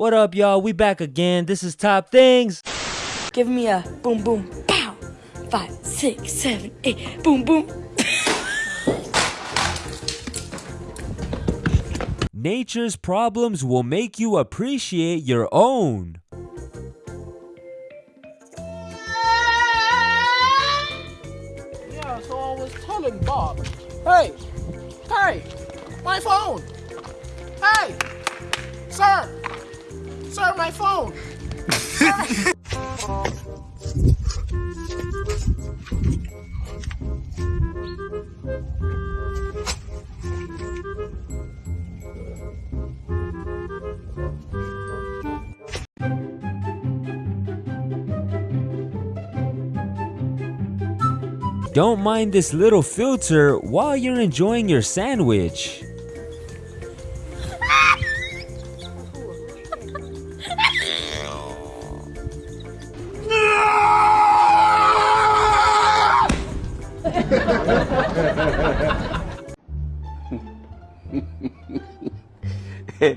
What up, y'all? We back again. This is Top Things. Give me a boom boom pow. Five, six, seven, eight. Boom boom. Nature's problems will make you appreciate your own. Yeah, so I was telling Bob. Hey, hey, my phone. Hey, sir, sir, my phone. Don't mind this little filter while you're enjoying your sandwich. This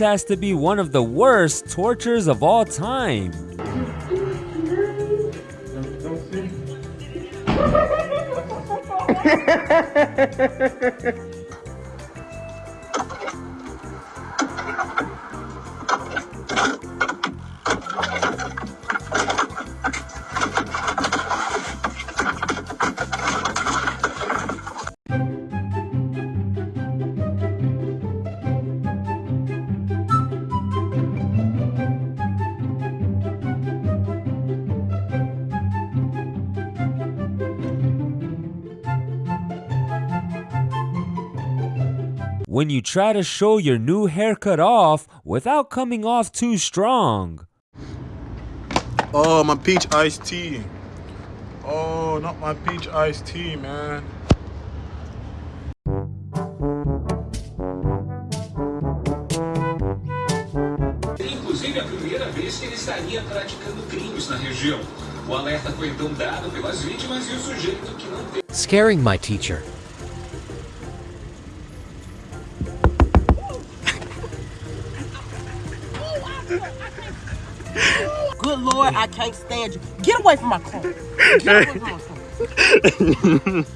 has to be one of the worst tortures of all time. Ha ha ha ha ha ha! When you try to show your new haircut off without coming off too strong. Oh, my peach iced tea. Oh, not my peach iced tea, man. Inclusive a primeira vez que ele estaria praticando crimes na região. O alerta foi então dado pelas vítimas e o sujeito que não teve. Scaring my teacher. I can't stand you. Get away from my car. Get away from my car.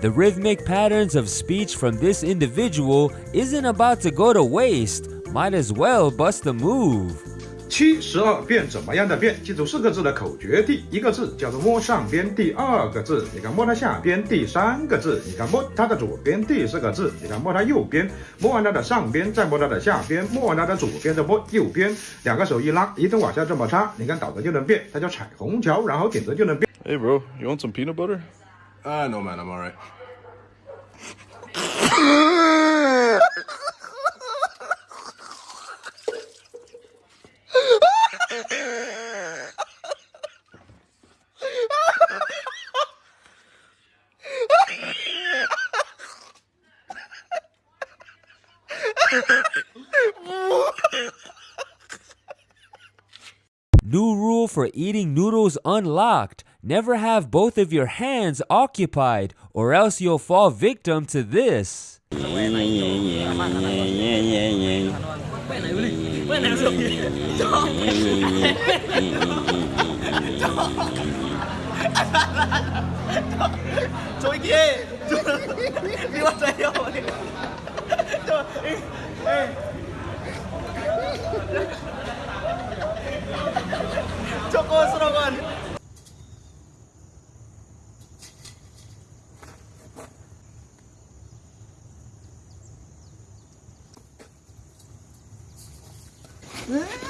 The rhythmic patterns of speech from this individual isn't about to go to waste. Might as well bust a move. 七十二变怎么样的变？记住四个字的口诀。第一个字叫做摸上边，第二个字你看摸它下边，第三个字你看摸它的左边，第四个字你看摸它右边，摸完它的上边，再摸它的下边，摸完它的左边，再摸右边，两个手一拉，一顿往下这么插，你看倒着就能变，它叫彩虹桥，然后顶着就能变。Hey, bro, you want some peanut butter? Uh, no, man, I'm alright. New rule for eating noodles unlocked. Never have both of your hands occupied, or else you'll fall victim to this. 저 이게 이거 맞아요. 저 저거 쓰라고 한. 으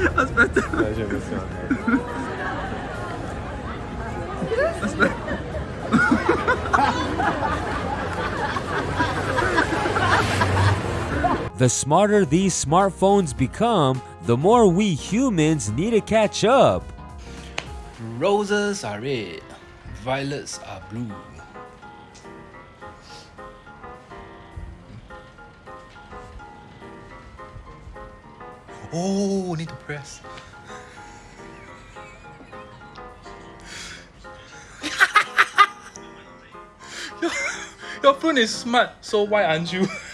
The smarter these smartphones become, the more we humans need to catch up. Roses are red, violets are blue. Oh, need to press. your, your phone is smart, so why aren't you?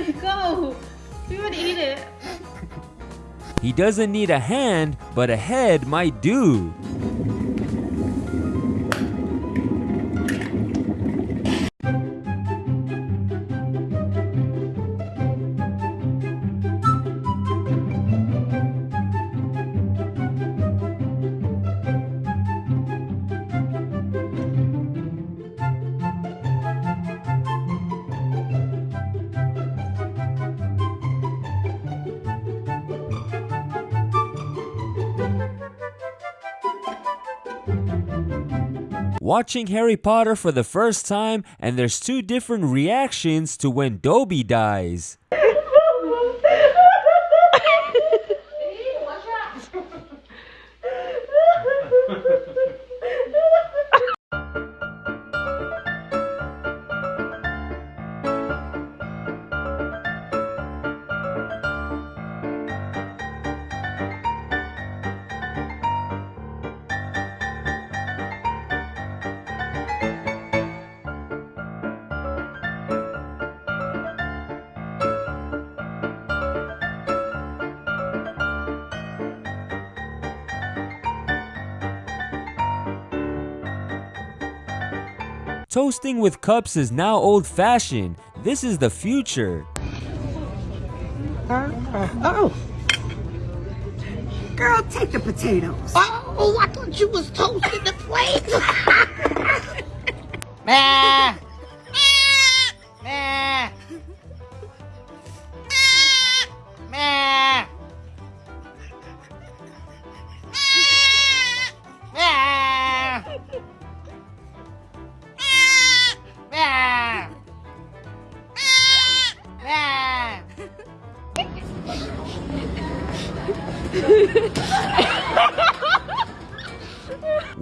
Go? You would eat it. He doesn't need a hand, but a head might do. Watching Harry Potter for the first time, and there's two different reactions to when Dobby dies. Toasting with cups is now old fashioned. This is the future. Uh, uh, oh. Girl, take the potatoes. Oh, oh, I thought you was toasting the plate. Nah.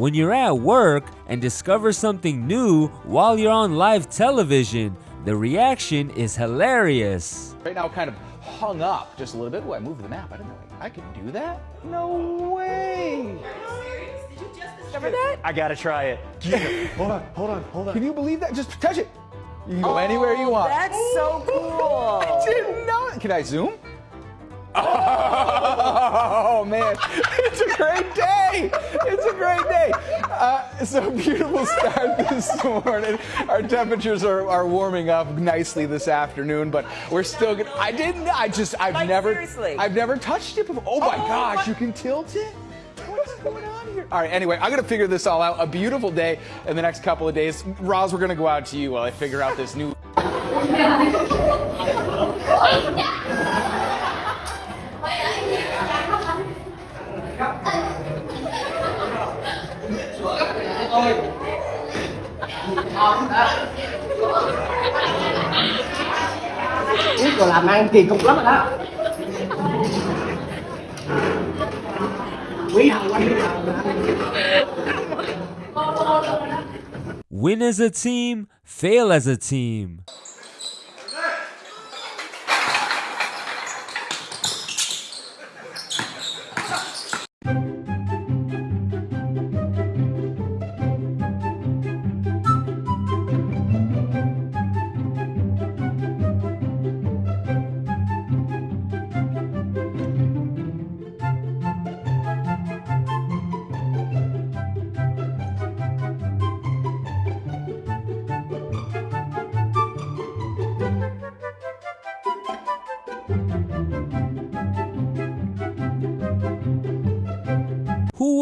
When you're at work and discover something new while you're on live television, the reaction is hilarious. Right now, kind of hung up just a little bit. Oh, I moved the map. I didn't know I could do that. No way. Remember that? I gotta try it. hold on, hold on, hold on. Can you believe that? Just touch it. You can go oh, anywhere you want. That's so cool. I didn't know. Can I zoom? Oh man, it's a great day. It's a great day. Uh, it's a beautiful start this morning. Our temperatures are, are warming up nicely this afternoon, but we're still gonna. I didn't. I just. I've Like, never. seriously? I've never touched it before. Oh my Oh, gosh, my- you can tilt it. What's going on here? All right. Anyway, I'm gonna figure this all out. A beautiful day in the next couple of days. Roz, we're gonna go out to you while I figure out this new. Làm ăn kỳ cục lắm đó. Quý. Win as a team, fail as a team.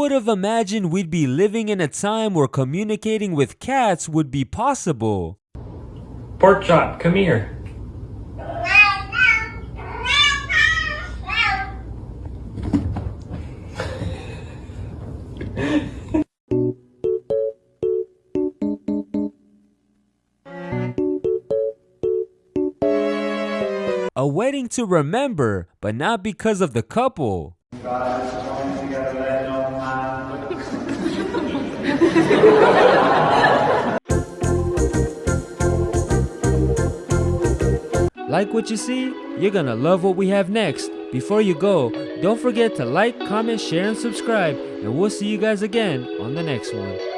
Would have imagined we'd be living in a time where communicating with cats would be possible? Pork chop, come here. A wedding to remember, but not because of the couple. Like what you see? You're gonna love what we have next. Before you go, don't forget to like, comment, share, and subscribe, and we'll see you guys again on the next one.